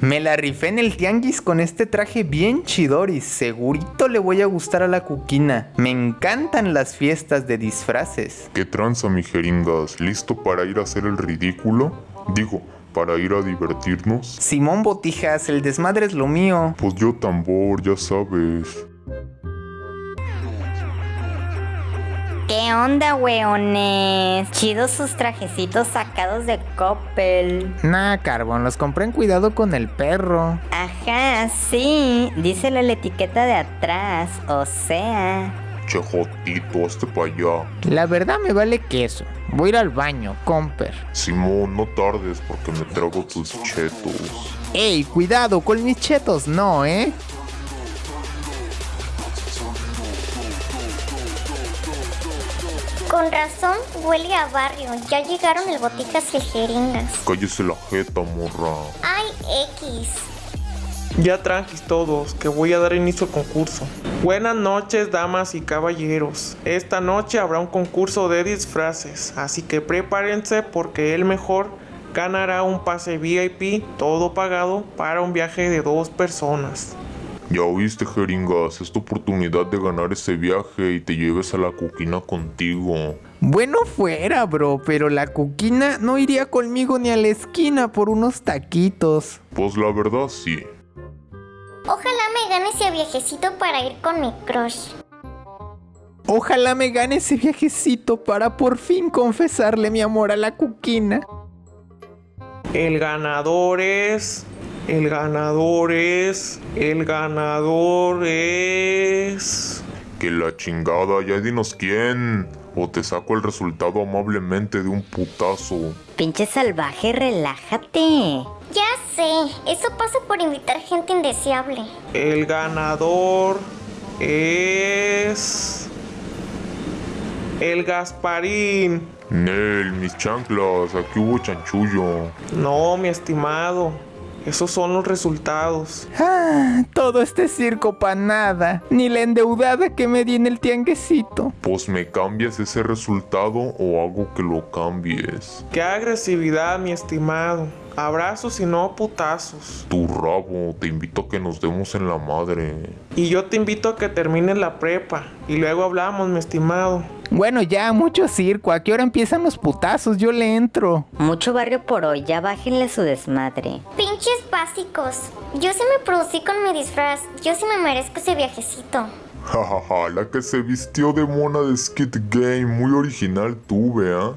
Me la rifé en el tianguis con este traje bien chidoris. Segurito le voy a gustar a la cuquina. Me encantan las fiestas de disfraces. ¿Qué tranza, mi jeringas? ¿Listo para ir a hacer el ridículo? Digo, para ir a divertirnos. Simón Botijas, el desmadre es lo mío. Pues yo tambor, ya sabes. ¿Qué onda, weones? Chidos sus trajecitos sacados de Coppel. Nah, Carbón, los compré en cuidado con el perro. Ajá, sí. Díselo en la etiqueta de atrás. O sea. Che jotito, hazte pa' allá. La verdad me vale queso. Voy a ir al baño, comper. Simón, no tardes porque me trago tus chetos. Ey, cuidado, con mis chetos no, ¿eh? Con razón, huele a barrio. Ya llegaron el boticas y jeringas. Cállese la jeta, morra. Ay, X. Ya tranquis todos, que voy a dar inicio al concurso. Buenas noches, damas y caballeros. Esta noche habrá un concurso de disfraces, así que prepárense porque el mejor ganará un pase VIP, todo pagado, para un viaje de dos personas. Ya oíste, jeringas, es tu oportunidad de ganar ese viaje y te lleves a la cuquina contigo. Bueno fuera, bro, pero la cuquina no iría conmigo ni a la esquina por unos taquitos. Pues la verdad sí. Ojalá me gane ese viajecito para ir con mi crush. Ojalá me gane ese viajecito para por fin confesarle mi amor a la cuquina. El ganador es... El ganador es... El ganador es... Que la chingada, ya dinos quién. O te saco el resultado amablemente de un putazo. Pinche salvaje, relájate. Ya sé, eso pasa por invitar gente indeseable. El ganador es... El Gasparín. Nel, mis chanclas, aquí hubo chanchullo. No, mi estimado. Esos son los resultados. Ah, todo este circo pa' nada. Ni la endeudada que me di en el tianguecito. Pues me cambias ese resultado o hago que lo cambies. ¡Qué agresividad, mi estimado! Abrazos y no putazos. Tu rabo, te invito a que nos demos en la madre. Y yo te invito a que termines la prepa. Y luego hablamos, mi estimado. Bueno, ya, mucho circo. ¿A qué hora empiezan los putazos? Yo le entro. Mucho barrio por hoy, ya bájenle su desmadre. Pinches básicos. Yo sí me producí con mi disfraz. Yo sí me merezco ese viajecito. Jajaja, la que se vistió de mona de Skid Game, muy original tuve, ¿ah?